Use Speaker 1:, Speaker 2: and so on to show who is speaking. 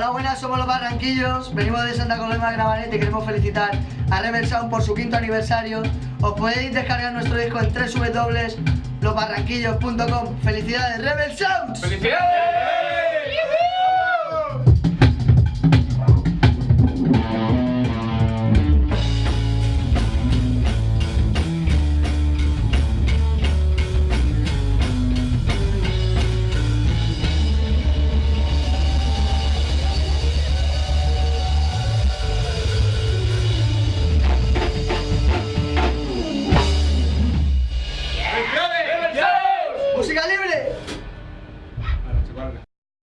Speaker 1: Hola, buenas, somos los Barranquillos, venimos de Santa Coloma de Gravanet y queremos felicitar a Rebel Sound por su quinto aniversario. Os podéis descargar nuestro disco en www.losbarranquillos.com. ¡Felicidades, Rebel Sound!
Speaker 2: ¡Felicidades! Ô, chega